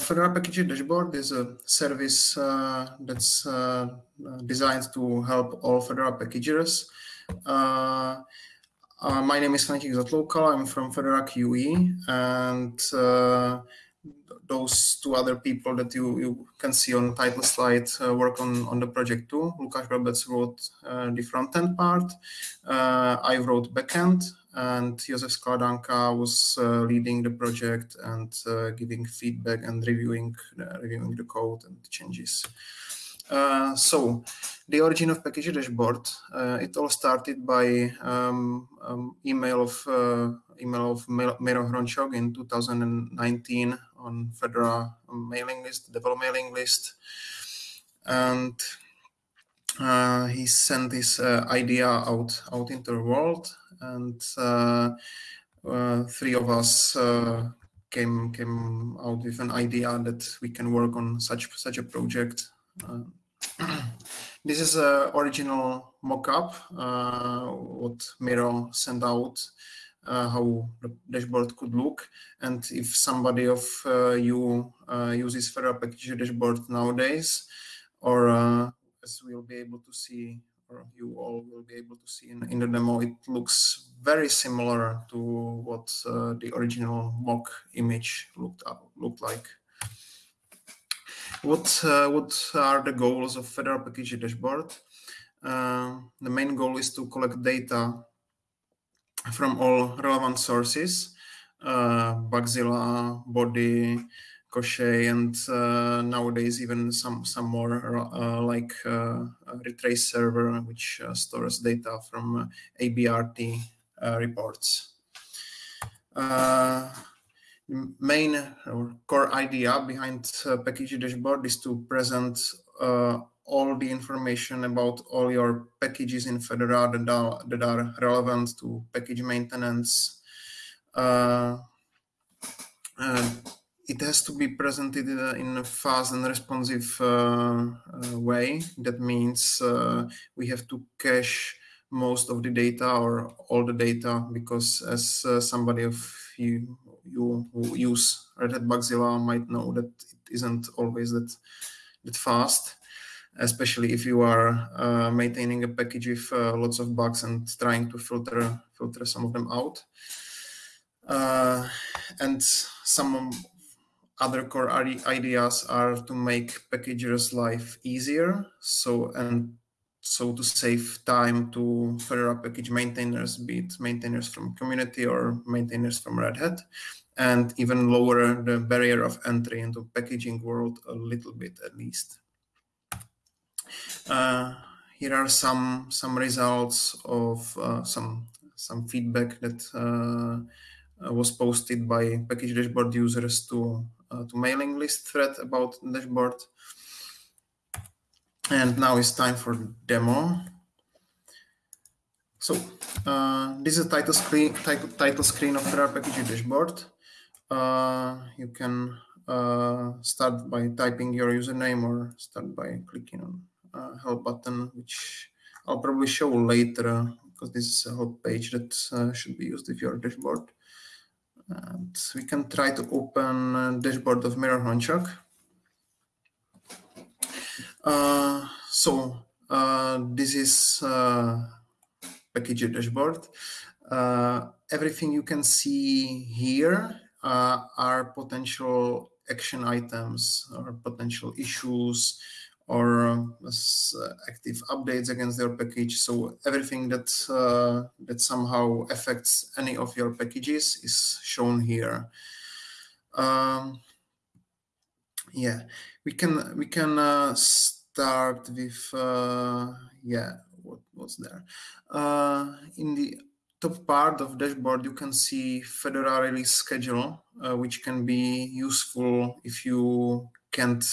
Fedora Package Dashboard is a service uh, that's uh, designed to help all Fedora packagers. Uh, uh, my name is František Zatloukal. I'm from Fedora QE, and uh, those two other people that you, you can see on title slide uh, work on, on the project too. Lukáš Brabec wrote the front-end part. I wrote backend, and Josef Skladanka was uh, leading the project and uh, giving feedback and reviewing uh, reviewing the code and the changes. Uh, so, the origin of package dashboard. Uh, it all started by um, um, email of uh, email of Miro Hrončok in 2019 on Fedora mailing list, develop mailing list, and he sent this idea out out into the world, and uh, uh three of us uh, came came out with an idea that we can work on such such a project. Uh, this is a original mock-up what Miro sent out. how the dashboard could look, and if somebody of you uses Fedora Package Dashboard nowadays, or as we'll be able to see, you all will be able to see in, in the demo, it looks very similar to what uh, the original mock image looked looked like. What uh, what are the goals of Fedora Package Dashboard? Uh, the main goal is to collect data from all relevant sources, uh, Bugzilla, Bodhi, Koschei, and uh, nowadays even some some more uh, like uh, Retrace server, which uh, stores data from uh, ABRT uh, reports. main or core idea behind package dashboard is to present all the information about all your packages in Fedora that are, that are relevant to package maintenance. Uh, it has to be presented in a fast and responsive uh, uh, way. That means uh, we have to cache most of the data or all the data because as uh, somebody of you, you who use Red Hat Bugzilla might know that it isn't always that, that fast, especially if you are uh, maintaining a package with uh, lots of bugs and trying to filter, filter some of them out. and some other core ideas are to make packagers' life easier. So and so to save time to Fedora package maintainers, be it maintainers from community or maintainers from Red Hat, and even lower the barrier of entry into packaging world a little bit at least. Uh, here are some some results of uh, some some feedback that uh, was posted by package dashboard users to to mailing list thread about dashboard. And now it's time for demo. So uh, this is title screen, title, screen of Fedora Package Dashboard. Uh, you can uh, start by typing your username or start by clicking on uh, help button, which I'll probably show later because this is a help page that uh, should be used with your dashboard. And we can try to open dashboard of Miro Hrončok. Uh, so uh, this is uh, package dashboard. Uh, everything you can see here uh, are potential action items or potential issues or uh, active updates against their package. So everything that uh, that somehow affects any of your packages is shown here. Um, yeah, we can we can uh, start with yeah what what's there in the top part of dashboard you can see Fedora release schedule, uh, which can be useful if you can't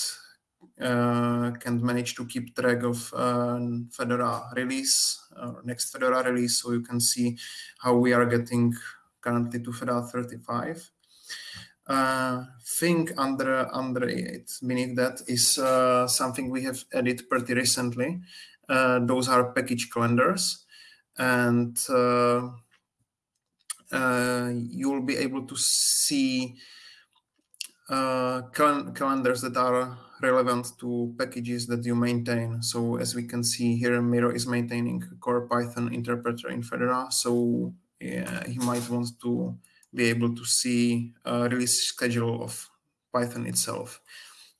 can manage to keep track of uh, Fedora release or next Fedora release, so you can see how we are getting currently to Fedora 35. Uh, thing under under it beneath that is uh, something we have added pretty recently. Uh, those are package calendars, and uh, uh, you'll be able to see uh, cal calendars that are relevant to packages that you maintain. So as we can see here, Miro is maintaining core Python interpreter in Fedora. So yeah, he might want to be able to see a release schedule of Python itself.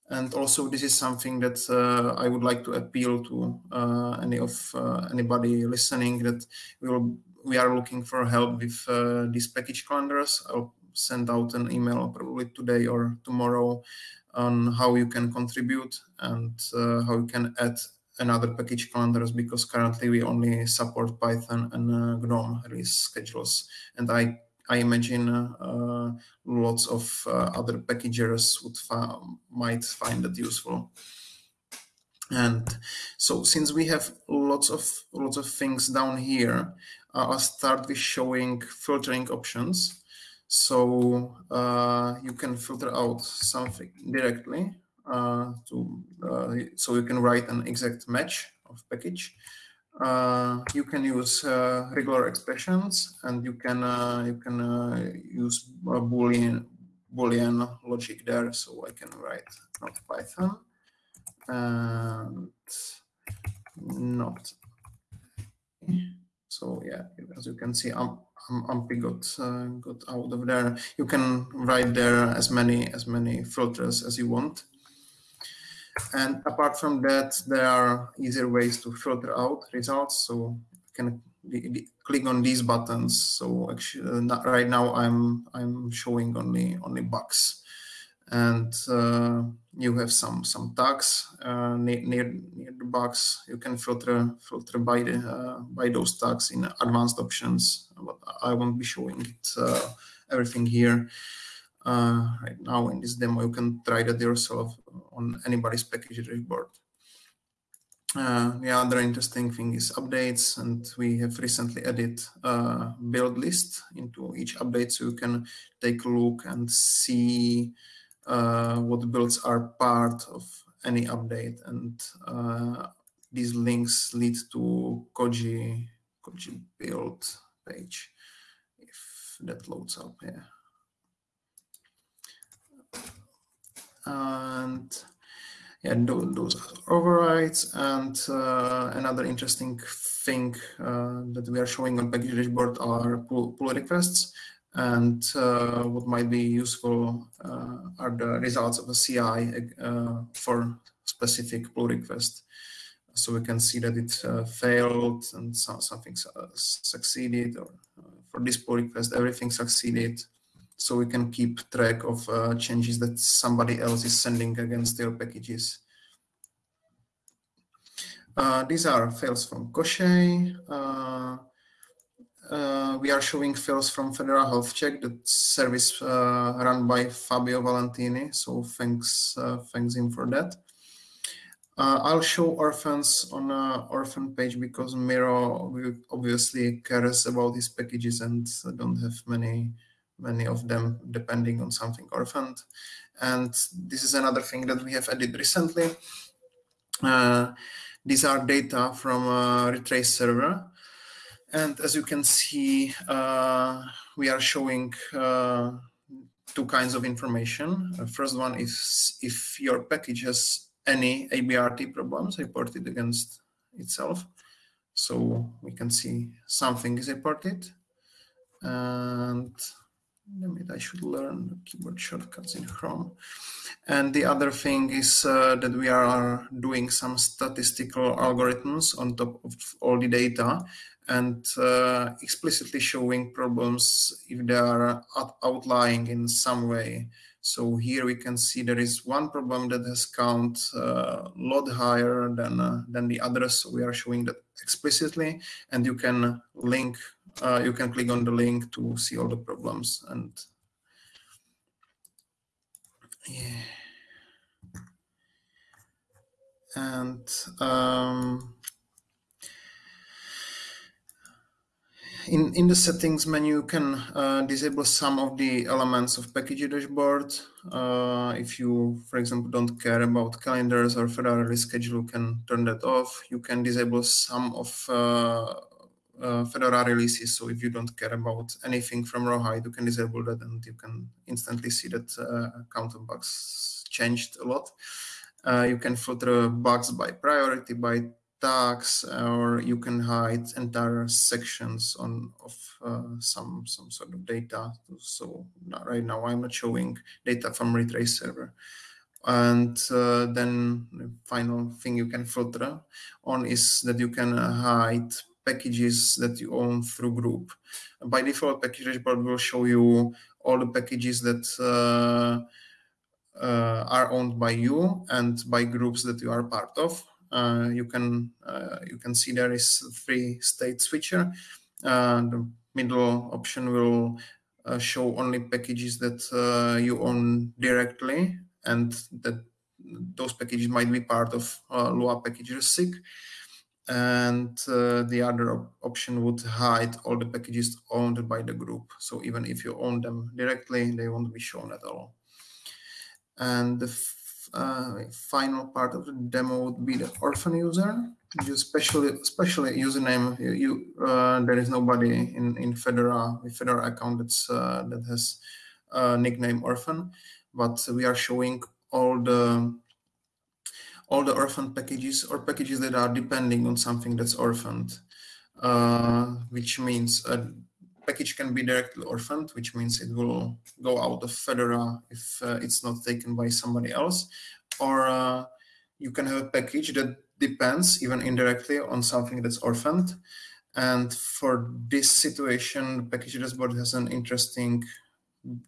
And also, this is something that uh, I would like to appeal to uh, any of uh, anybody listening that we will we are looking for help with uh, these package calendars. I'll send out an email probably today or tomorrow on how you can contribute and uh, how you can add another package calendars because currently we only support Python and uh, GNOME release schedules. And I I imagine uh, lots of uh, other packagers would might find that useful. And so since we have lots of lots of things down here, uh, I'll start with showing filtering options. So uh, you can filter out something directly uh, to uh, so you can write an exact match of package. Uh, you can use uh, regular expressions and you can uh, you can use boolean boolean logic there. So i can write not python and not so yeah as you can see um, ampy got uh, got out of there you can write there as many as many filters as you want and apart from that, there are easier ways to filter out results. So you can click on these buttons. So actually, uh, right now I'm I'm showing only only bugs, and uh, you have some some tags uh, near, near near the box. You can filter filter by the uh, by those tags in advanced options. But I won't be showing it uh, everything here uh, right now in this demo. You can try that yourself on anybody's package dashboard. Uh, the other interesting thing is updates, and we have recently added a build list into each update, so you can take a look and see what builds are part of any update. And uh, these links lead to Koji Koji build page if that loads up. Yeah. and yeah, those overrides. And uh, another interesting thing uh, that we are showing on package dashboard are pull, pull requests. And uh, what might be useful uh, are the results of a CI uh, for specific pull request. So we can see that it uh, failed and so, something succeeded, or for this pull request, everything succeeded so we can keep track of uh, changes that somebody else is sending against their packages. Uh, these are files from Koschei. Uh, uh we are showing files from Fedora Health Check, the service uh, run by Fabio Valentini. So thanks, uh, thanks him for that. I'll show orphans on an orphan page because Miro obviously cares about these packages and don't have many many of them depending on something orphaned. And this is another thing that we have added recently. Uh, these are data from a retrace server. And as you can see, uh, we are showing uh, two kinds of information. The first one is if your package has any ABRT problems reported against itself. So we can see something is reported. And Maybe I should learn keyboard shortcuts in Chrome. And the other thing is uh, that we are doing some statistical algorithms on top of all the data and uh, explicitly showing problems if they are outlying in some way. So here we can see there is one problem that has count a uh, lot higher than, uh, than the others. So we are showing that explicitly and you can link uh, you can click on the link to see all the problems and yeah and um, in in the settings menu you can uh, disable some of the elements of package dashboard uh, if you for example don't care about calendars or release schedule you can turn that off you can disable some of uh, uh, Fedora releases. So if you don't care about anything from Rawhide, you can disable that and you can instantly see that uh, count of bugs changed a lot. Uh, you can filter bugs by priority, by tags, or you can hide entire sections on of uh, some some sort of data. So right now I'm not showing data from retrace server. And uh, then the final thing you can filter on is that you can hide packages that you own through group. By default, package dashboard will show you all the packages that uh, uh, are owned by you and by groups that you are part of. Uh, you can uh, you can see there is three state switcher. Uh, the middle option will show only packages that you own directly and that those packages might be part of uh, Lua package SIG. And uh, the other op option would hide all the packages owned by the group. So even if you own them directly, they won't be shown at all. And the uh, final part of the demo would be the orphan user. You especially, especially username. You, you uh, there is nobody in in Fedora with Fedora account that's uh, that has nickname orphan but we are showing all the all the orphan packages or packages that are depending on something that's orphaned, uh, which means package can be directly orphaned, which means it will go out of Fedora if uh, it's not taken by somebody else, or uh, you can have a package that depends even indirectly on something that's orphaned. And for this situation, package dashboard has an interesting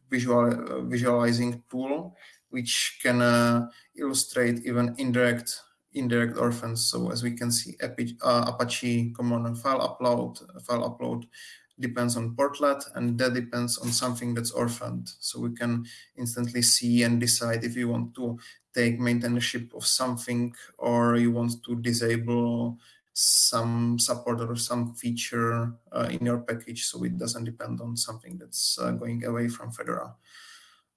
visual uh, visualizing tool which can uh, illustrate even indirect indirect orphans. So as we can see, Apache, uh, Apache common file upload file upload depends on portlet, and that depends on something that's orphaned. So we can instantly see and decide if you want to take maintainership of something or you want to disable some support or some feature uh, in your package so it doesn't depend on something that's uh, going away from Fedora.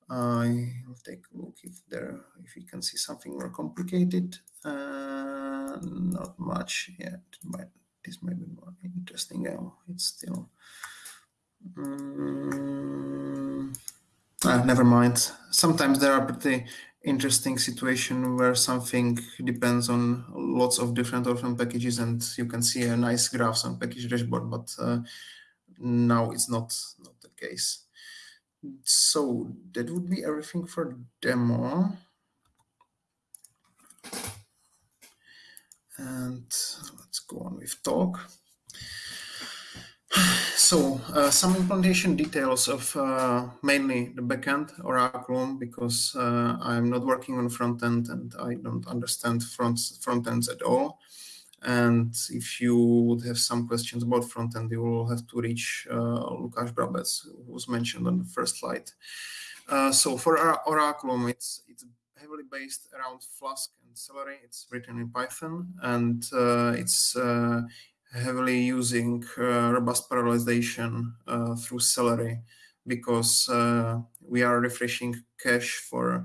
I will take a look if there if you can see something more complicated. Uh, not much yet, but this might be more interesting now. It's still um, never mind. Sometimes there are pretty interesting situation where something depends on lots of different orphan packages and you can see a nice graphs on package dashboard, but uh, now it's not, not the case. So that would be everything for demo. And let's go on with talk. So uh, some implementation details of uh, mainly the backend Oraculum because uh, I'm not working on front end and I don't understand front front ends at all. And if you would have some questions about front end, you will have to reach uh, Lukáš Brabec, who was mentioned on the first slide. Uh, so for Oraculum, it's it's heavily based around Flask and Celery. It's written in Python and uh, it's heavily using uh, robust parallelization uh, through Celery because uh, we are refreshing cache for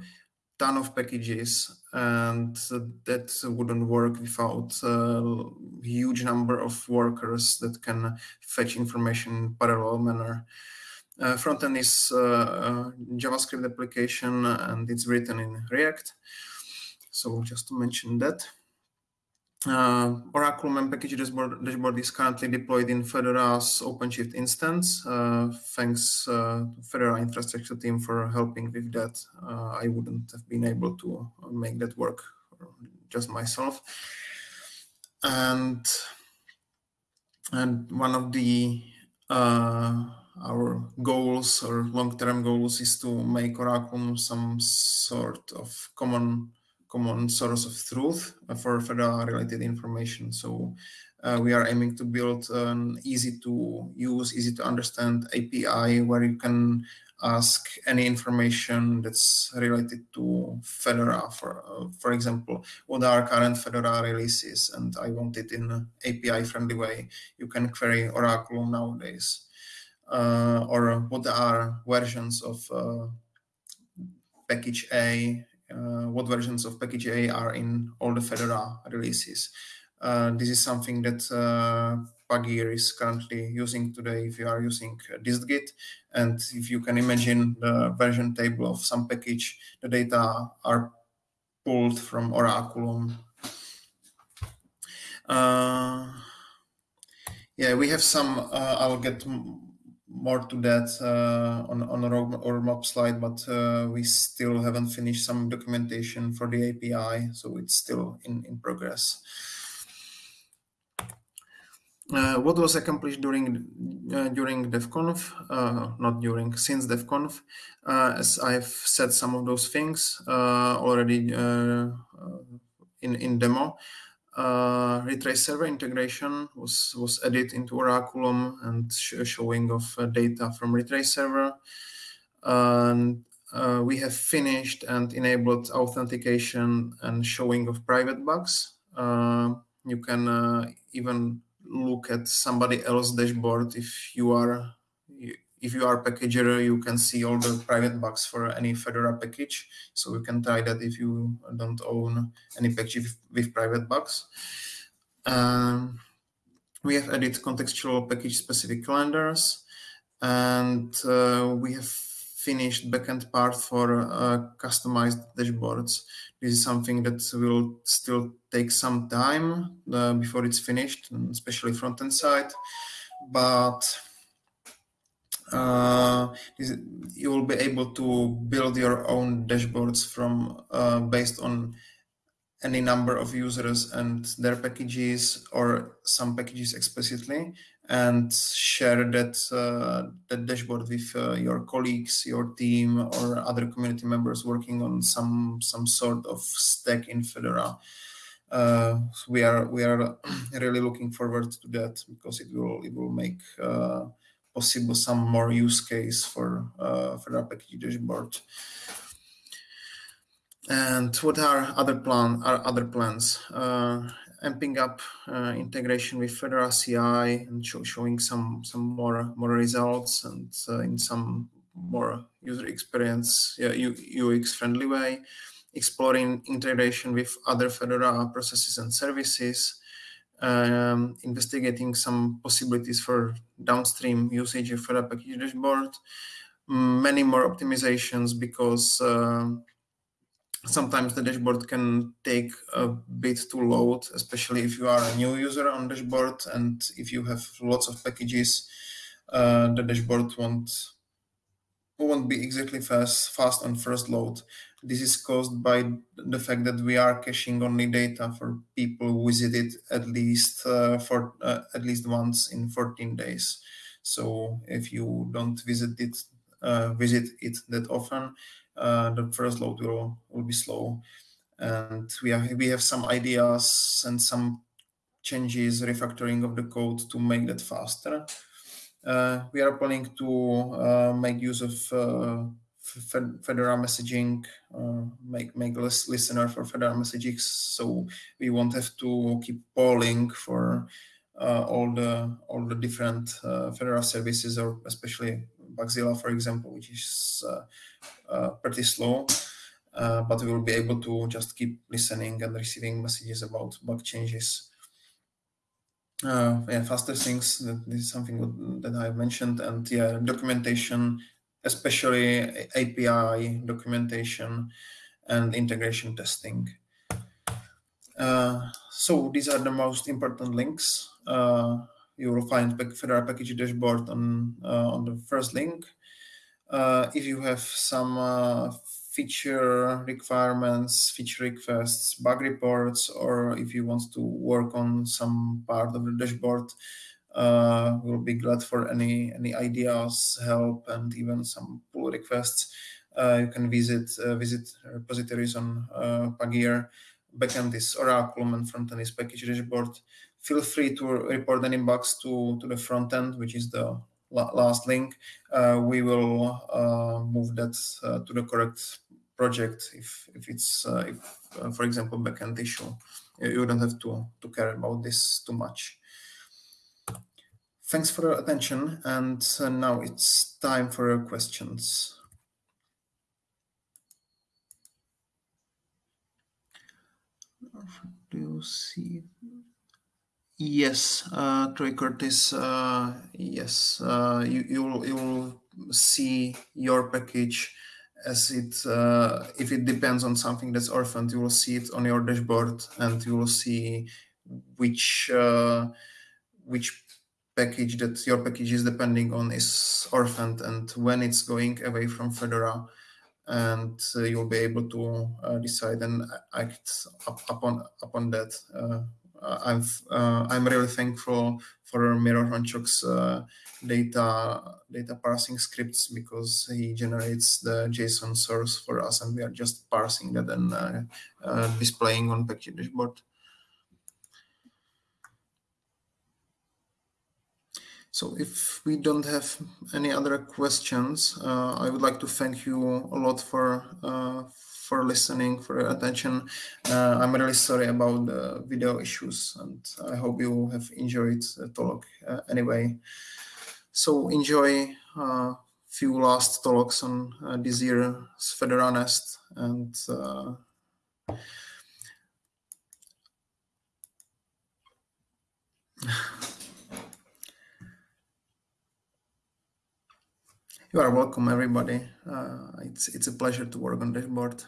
ton of packages and that wouldn't work without a huge number of workers that can fetch information in parallel manner. Uh, frontend is uh, JavaScript application and it's written in React. So just to mention that. Uh, Oraculum package dashboard, dashboard, is currently deployed in Fedora's OpenShift instance. Uh, thanks uh, to Fedora infrastructure team for helping with that. Uh, I wouldn't have been able to make that work just myself. And and one of the uh, our goals or long-term goals is to make Oraculum some sort of common common source of truth for Fedora related information. So uh, we are aiming to build an easy to use, easy to understand API where you can ask any information that's related to Fedora. For uh, for example, what are current Fedora releases, and I want it in an API friendly way. You can query Oraculum nowadays, or what are versions of uh, package A uh, what versions of package A are in all the Fedora releases. Uh, this is something that uh, Pagure is currently using today if you are using distgit. And if you can imagine the version table of some package, the data are pulled from Oraculum. Uh, yeah, we have some, uh, I'll get more to that uh, on, on a roadmap slide, but uh, we still haven't finished some documentation for the API, so it's still in, in progress. Uh, what was accomplished during uh, during DevConf? Uh, not during, since DevConf. Uh, as I've said some of those things uh, already uh, in in demo. Uh, retrace server integration was was added into Oraculum and sh showing of uh, data from retrace server. And uh, we have finished and enabled authentication and showing of private bugs. you can even look at somebody else's dashboard if you are if you are a packager you can see all the private bugs for any fedora package so you can try that if you don't own any package with, private bugs um, we have added contextual package specific calendars and uh, we have finished backend part for uh, customized dashboards this is something that will still take some time uh, before it's finished, especially front-end side. But uh, you will be able to build your own dashboards from uh, based on any number of users and their packages or some packages explicitly and share that uh, that dashboard with uh, your colleagues, your team, or other community members working on some some sort of stack in Fedora. Uh, so we are we are really looking forward to that because it will it will make uh, possible some more use case for uh, Fedora package dashboard. And what are other plan are other plans? Uh, amping up uh, integration with Fedora CI and show, showing some some more more results and uh, in some more user experience yeah, UX friendly way. Exploring integration with other Fedora processes and services. Um, investigating some possibilities for downstream usage of Fedora package dashboard. Many more optimizations because uh, sometimes the dashboard can take a bit to load, especially if you are a new user on dashboard and if you have lots of packages, uh, the dashboard won't won't be exactly fast fast on first load. This is caused by the fact that we are caching only data for people who visited at least uh, for uh, at least once in 14 days. So if you don't visit it uh, visit it that often, uh, the first load will, will be slow. And we have, we have some ideas and some changes, refactoring of the code to make that faster. Uh, we are planning to uh, make use of uh, Fedora messaging, uh, make make less listener for Fedora messaging, so we won't have to keep polling for uh, all the all the different Fedora services, or especially Bugzilla, for example, which is uh, uh, pretty slow. Uh, but we will be able to just keep listening and receiving messages about bug changes. Uh, yeah, faster things. That is something that I mentioned, and yeah, documentation, especially API documentation and integration testing. Uh, so these are the most important links. Uh, you will find Fedora package dashboard on uh, on the first link. Uh, if you have some uh, feature requirements, feature requests, bug reports, or if you want to work on some part of the dashboard, uh, we'll be glad for any any ideas, help, and even some pull requests. Uh, you can visit uh, visit repositories on uh, Pagure. Backend is Oraculum and frontend is package dashboard feel free to report any bugs to, to the front end, which is the la last link. Uh, we will uh, move that uh, to the correct project if, if it's, if, for example, backend issue. You don't have to, to care about this too much. Thanks for your attention, and uh, now it's time for your questions. Do you see? Yes, uh, Troy Curtis. Uh, yes, uh, you you'll you'll see your package as it uh, if it depends on something that's orphaned, you will see it on your dashboard, and you will see which uh, which package that your package is depending on is orphaned and when it's going away from Fedora and uh, you'll be able to uh, decide and act up, upon upon that. Uh, I'm I'm really thankful for Miro Hrončok's data data parsing scripts because he generates the JSON source for us and we are just parsing that and uh, uh, displaying on package dashboard. So if we don't have any other questions, uh, I would like to thank you a lot for uh, for listening, for your attention. Uh, I'm really sorry about the video issues, and I hope you have enjoyed the talk uh, anyway. So enjoy a uh, few last talks on uh, this year's Fedora Nest and You are welcome, everybody. Uh, it's it's a pleasure to work on this board.